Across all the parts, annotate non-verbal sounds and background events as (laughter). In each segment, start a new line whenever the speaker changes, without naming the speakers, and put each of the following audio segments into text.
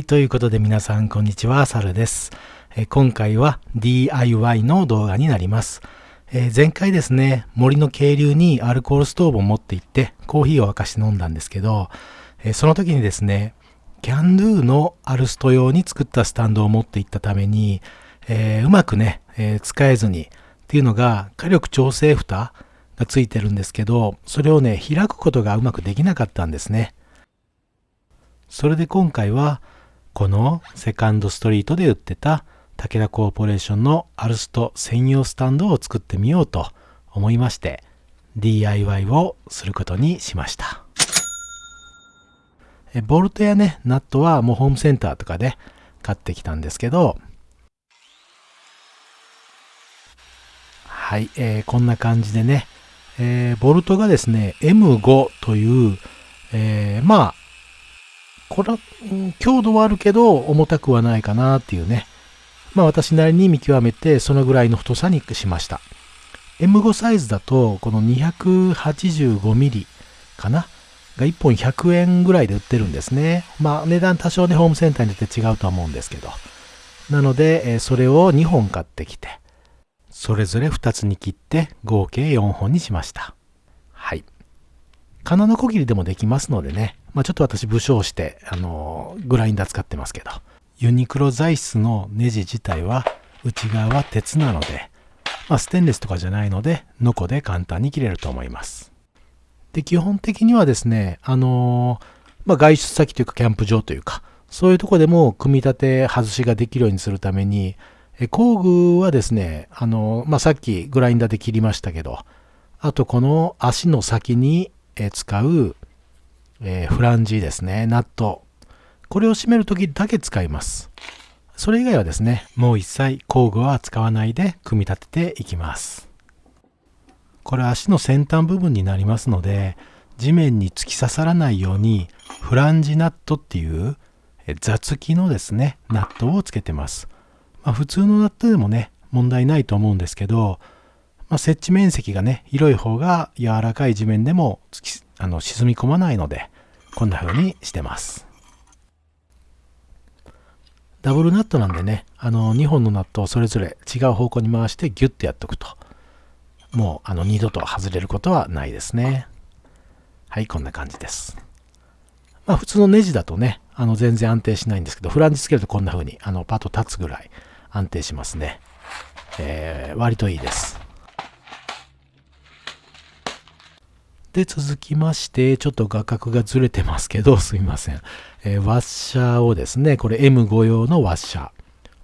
い、ということで皆さんこんにちは、サルです。え今回は DIY の動画になります。え前回ですね、森の渓流にアルコールストーブを持って行ってコーヒーを沸かして飲んだんですけど、えその時にですね、キャンドゥのアルスト用に作ったスタンドを持って行ったために、えーうまくね、えー使えずにっていうのが火力調整蓋がついてるんですけど、それをね、開くことがうまくできなかったんですね。それで今回はこのセカンドストリートで売ってた武田コーポレーションのアルスト専用スタンドを作ってみようと思いまして DIY をすることにしました。ボルトやねナットはもうホームセンターとかで買ってきたんですけどはい、えーこんな感じでね、えーボルトがですね M5 という、えーまあこれは、強度はあるけど重たくはないかなっていうね。まあ私なりに見極めてそのぐらいの太さにしました。M5 サイズだとこの 285mm かな？が1本100円ぐらいで売ってるんですね。まあ値段多少ねホームセンターによって違うとは思うんですけど。なので、それを2本買ってきて、それぞれ2つに切って合計4本にしました。はい。金のこぎりでもできますのでね、まあ、ちょっと私武将して、あのグラインダー使ってますけど、ユニクロ材質のネジ自体は内側は鉄なので、まあ、ステンレスとかじゃないので、ノコで簡単に切れると思います。で、基本的にはですね、あのまあ、外出先というかキャンプ場というか、そういうとこでも組み立て外しができるようにするために、え工具はですね、あのまあ、さっきグラインダーで切りましたけど、あとこの足の先に使う、えーフランジですね、ナット。これを締めるときだけ使います。それ以外はですね、もう一切工具は使わないで組み立てていきます。これ足の先端部分になりますので、地面に突き刺さらないようにフランジナットっていうえー座付きのですね、ナットをつけてます。まあ、普通のナットでもね、問題ないと思うんですけど、まあ、設置面積がね、広い方が柔らかい地面でも突きあの沈み込まないので、こんな風にしてます。ダブルナットなんでね、あの2本のナットをそれぞれ違う方向に回してギュッとやっておくと、もうあの二度と外れることはないですね。はい、こんな感じです。まあ普通のネジだとね、あの全然安定しないんですけど、フランジつけるとこんな風にあのパッと立つぐらい安定しますね。えー割といいです。で、続きまして、ちょっと画角がずれてますけど、すみません。えーワッシャーをですね、これ M5 用のワッシャー。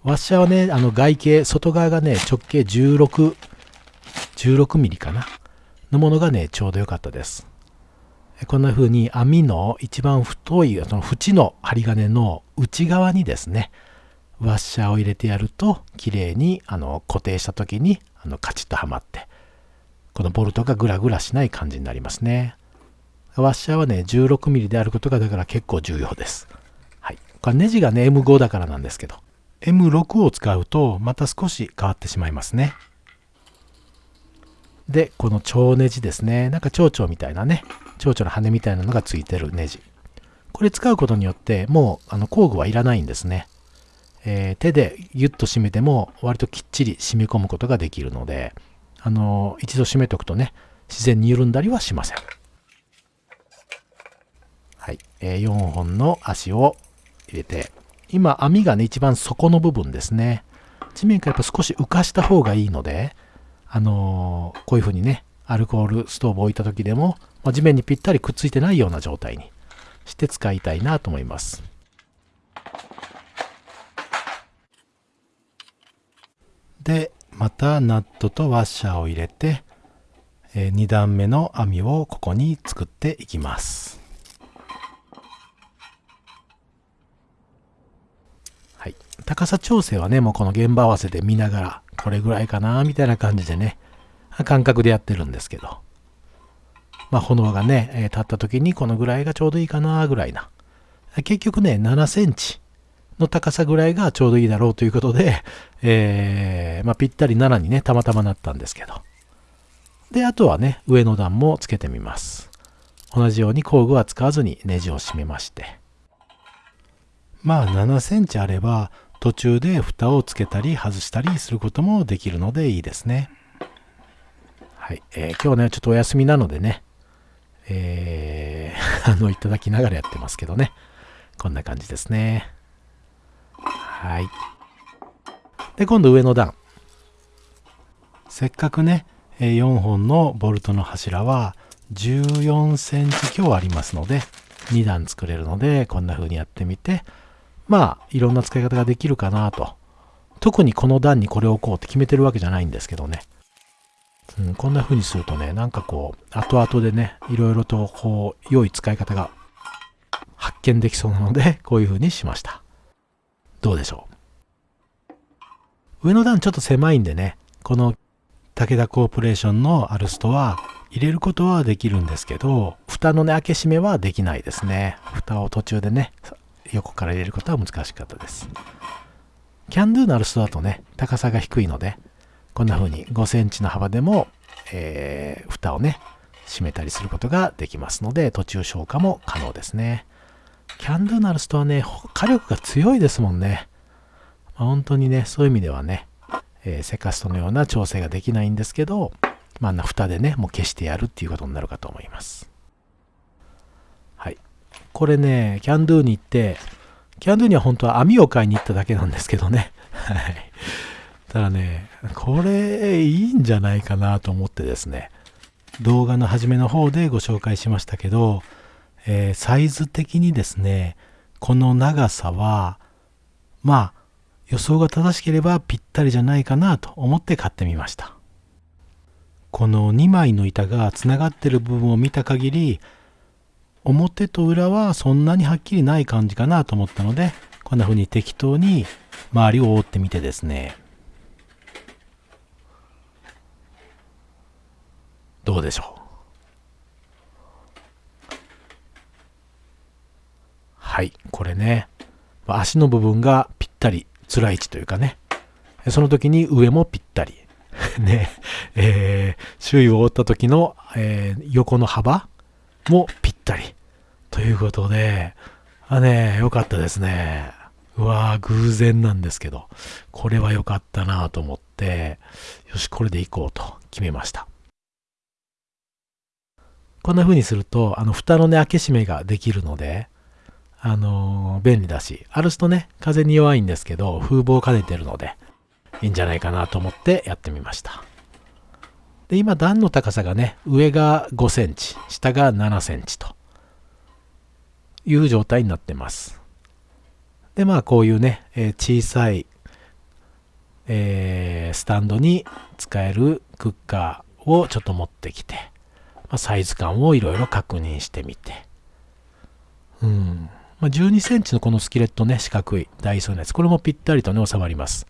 ワッシャーはね、あの外径、外側がね、直径16、16ミリかな？のものがね、ちょうど良かったです。こんな風に網の一番太い、その縁の針金の内側にですね、ワッシャーを入れてやると、綺麗にあの固定した時にあのカチッとはまって、このボルトがグラグラしない感じになりますね。ワッシャーはね、16ミリであることがだから結構重要です。はい。これネジがね、M5 だからなんですけど、M6 を使うとまた少し変わってしまいますね。で、この蝶ネジですね。なんか蝶々みたいなね、蝶々の羽みたいなのがついてるネジ。これ使うことによって、もうあの工具はいらないんですね。えー手でギュッと締めても割ときっちり締め込むことができるので、あの一度締めておくとね、自然に緩んだりはしません。はい、えー4本の足を入れて、今網がね、一番底の部分ですね。地面からやっぱ少し浮かした方がいいので、あのーこういう風にね、アルコールストーブを置いた時でも、まあ地面にぴったりくっついてないような状態にして使いたいなと思います。で、またナットとワッシャーを入れて、え2段目の網をここに作っていきます。はい。高さ調整はね、もうこの現場合わせで見ながら、これぐらいかな、みたいな感じでね、感覚でやってるんですけど。まあ、炎がね、え立った時にこのぐらいがちょうどいいかな、ぐらいな。結局ね、7センチの高さぐらいがちょうどいいだろうということで、えーまあ、ぴったり7にね、たまたまなったんですけど。で、あとはね、上の段もつけてみます。同じように工具は使わずにネジを締めまして。まあ7センチあれば途中で蓋をつけたり外したりすることもできるのでいいですね。はい。えー、今日ね、ちょっとお休みなのでね、えー、(laughs) あの、いただきながらやってますけどね。こんな感じですね。はい。で、今度上の段。せっかくね、4本のボルトの柱は14センチ強ありますので、2段作れるので、こんな風にやってみて、まあ、いろんな使い方ができるかなと。特にこの段にこれを置こうって決めてるわけじゃないんですけどね。うん、こんな風にするとね、なんかこう、後々でね、いろいろとこう、良い使い方が発見できそうなので、こういう風にしました。どうでしょう？上の段ちょっと狭いんでね、この武田コーポレーションのアルストは入れることはできるんですけど、蓋のね、開け閉めはできないですね。蓋を途中でね、横から入れることは難しかったです。キャンドゥのアルストだとね、高さが低いので、こんな風に5センチの幅でも、えー、蓋をね、閉めたりすることができますので、途中消火も可能ですね。キャンドゥのアルストはね、火力が強いですもんね。まあ、本当にね、そういう意味ではね、えー、セカストのような調整ができないんですけど、まあ、な蓋でね、もう消してやるっていうことになるかと思います。はい。これね、キャンドゥに行って、キャンドゥには本当は網を買いに行っただけなんですけどね。(laughs) はい。ただね、これいいんじゃないかなと思ってですね、動画の初めの方でご紹介しましたけど、えー、サイズ的にですね、この長さは、まあ、予想が正しければぴったりじゃないかなと思って買ってみました。この2枚の板がつながってる部分を見た限り表と裏はそんなにはっきりない感じかなと思ったのでこんな風に適当に周りを覆ってみてですねどうでしょう？はいこれね足の部分がぴったり辛い位置というかねその時に上もぴったり (laughs) ね、えー、周囲を覆った時の、えー、横の幅もぴったり。ということで、あね、良かったですね。うわー、偶然なんですけど、これは良かったなと思って、よし、これで行こうと決めました。こんな風にすると、あの、蓋のね、開け閉めができるので、あの、便利だし、あるとね、風に弱いんですけど、風防を兼ねてるので、いいんじゃないかなと思ってやってみました。で、今段の高さがね、上が5センチ、下が7センチという状態になってます。で、まあこういうね、えー、小さい、えー、スタンドに使えるクッカーをちょっと持ってきて、まあ、サイズ感をいろいろ確認してみて、うん。まあ、12センチのこのスキレットね、四角いダイソーのやつ、これもぴったりとね、収まります。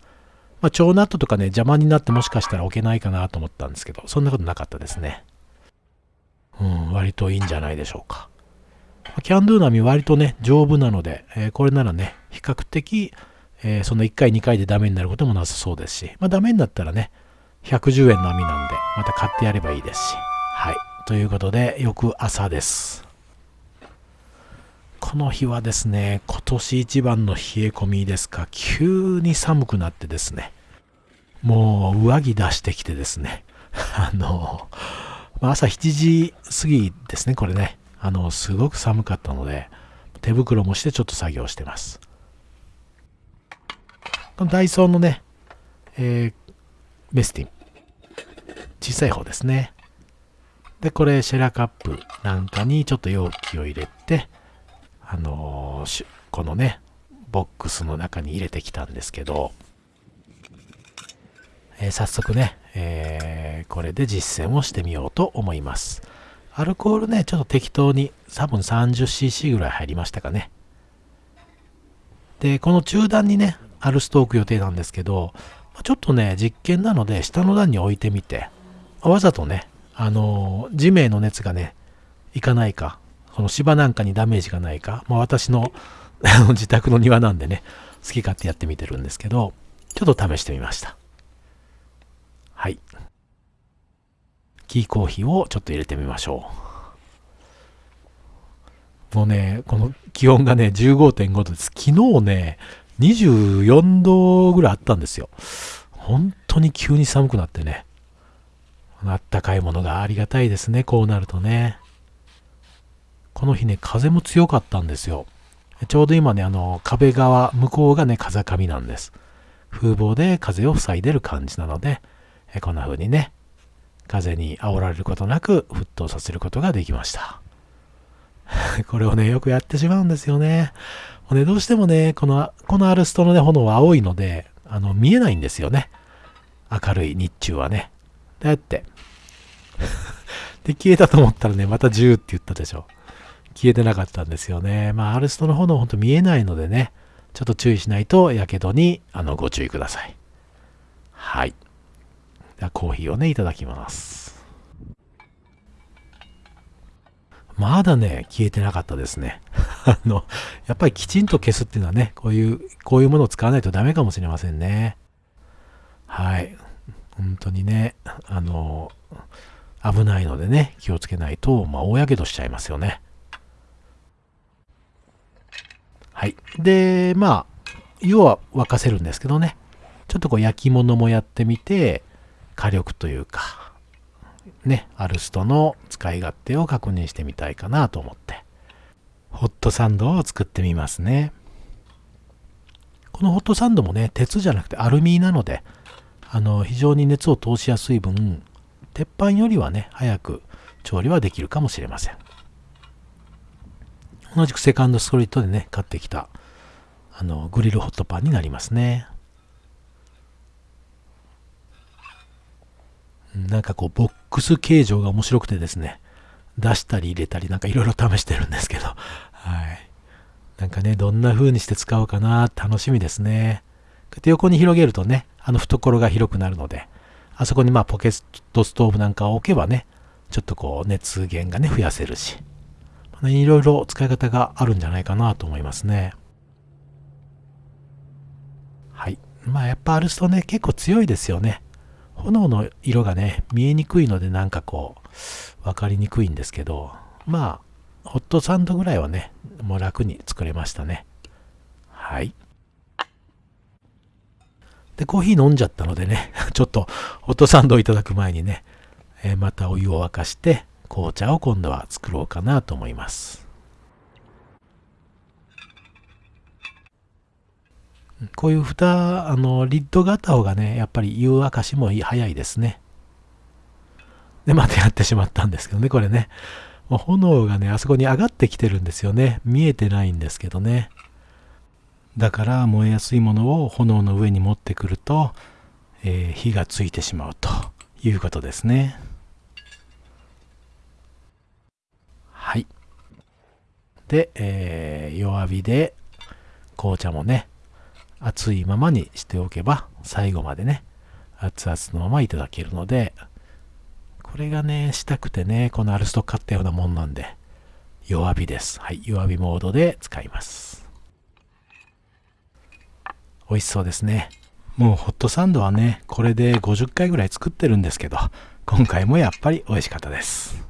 まあ、超ナットとかね、邪魔になってもしかしたら置けないかなと思ったんですけど、そんなことなかったですね。うん、割といいんじゃないでしょうか。キャンドゥ並み割とね、丈夫なので、えー、これならね、比較的、えー、その1回2回でダメになることもなさそうですし、まあダメになったらね、110円の網なんで、また買ってやればいいですし。はい。ということで、翌朝です。この日はですね、今年一番の冷え込みですか、急に寒くなってですね、もう上着出してきてですね、(laughs) あの、朝7時過ぎですね、これね。あの、すごく寒かったので、手袋もしてちょっと作業してます。このダイソーのね、えー、メスティン。小さい方ですね。で、これ、シェラカップなんかにちょっと容器を入れて、あのー、このね、ボックスの中に入れてきたんですけど、えー、早速ね、えー、これで実践をしてみようと思います。アルコールね、ちょっと適当に多分 30cc ぐらい入りましたかね。で、この中段にね、アルストーク予定なんですけど、ちょっとね、実験なので下の段に置いてみて、わざとね、あの地面の熱がね、いかないか、この芝なんかにダメージがないか、まあ、私の (laughs) 自宅の庭なんでね、好き勝手やってみてるんですけど、ちょっと試してみました。はい。キーコーヒーをちょっと入れてみましょう。もうね、この気温がね、15.5度です。昨日ね、24度ぐらいあったんですよ。本当に急に寒くなってね。あったかいものがありがたいですね、こうなるとね。この日ね、風も強かったんですよ。ちょうど今ね、あの、壁側、向こうがね、風上なんです。風防で風を塞いでる感じなので、えこんな風にね、風に煽られることなく沸騰させることができました。(laughs) これをね、よくやってしまうんですよね。もうね、どうしてもね、この、このアルストのね、炎は青いので、あの、見えないんですよね。明るい日中はね。だって。(laughs) で、消えたと思ったらね、また10って言ったでしょ。消えてなかったんですよね。まあ、アルストの炎ほんと見えないのでね、ちょっと注意しないと、やけどに、あの、ご注意ください。はい。では、コーヒーをね、いただきます。まだね、消えてなかったですね。(laughs) あの、やっぱりきちんと消すっていうのはね、こういう、こういうものを使わないとダメかもしれませんね。はい。本当にね、あの、危ないのでね、気をつけないと、まあ、大やけどしちゃいますよね。はい。で、まあ、湯は沸かせるんですけどね、ちょっとこう焼き物もやってみて、火力というか、ね、アルストの使い勝手を確認してみたいかなと思って、ホットサンドを作ってみますね。このホットサンドもね、鉄じゃなくてアルミなので、あの、非常に熱を通しやすい分、鉄板よりはね、早く調理はできるかもしれません。同じくセカンドストリートでね、買ってきた、あの、グリルホットパンになりますね。なんかこう、ボックス形状が面白くてですね、出したり入れたりなんかいろいろ試してるんですけど、はい。なんかね、どんな風にして使うかな、楽しみですね。こうやって横に広げるとね、あの懐が広くなるので、あそこにまあポケットストーブなんかを置けばね、ちょっとこう熱源がね、増やせるし、いろいろ使い方があるんじゃないかなと思いますね。はい。まあやっぱアルストね、結構強いですよね。炎の色がね、見えにくいのでなんかこう、わかりにくいんですけど、まあ、ホットサンドぐらいはね、もう楽に作れましたね。はい。で、コーヒー飲んじゃったのでね、(laughs) ちょっとホットサンドをいただく前にね、え、またお湯を沸かして、紅茶を今度は作ろうかなと思います。こういう蓋、あの、リッドがあった方がね、やっぱり湯沸かしも早いですね。で、またやってしまったんですけどね、これね。もう炎がね、あそこに上がってきてるんですよね。見えてないんですけどね。だから燃えやすいものを炎の上に持ってくると、えー、火がついてしまうということですね。はい。で、えー、弱火で紅茶もね、熱いままにしておけば最後までね、熱々のままいただけるので、これがね、したくてね、このアルスト買ったようなもんなんで、弱火です。はい、弱火モードで使います。美味しそうですね。もうホットサンドはね、これで50回ぐらい作ってるんですけど、今回もやっぱり美味しかったです。